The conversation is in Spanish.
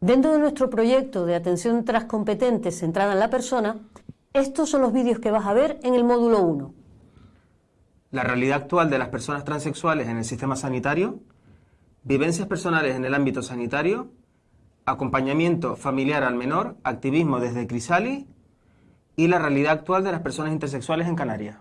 Dentro de nuestro proyecto de atención transcompetente centrada en la persona, estos son los vídeos que vas a ver en el módulo 1. La realidad actual de las personas transexuales en el sistema sanitario, vivencias personales en el ámbito sanitario, acompañamiento familiar al menor, activismo desde Crisali y la realidad actual de las personas intersexuales en Canarias.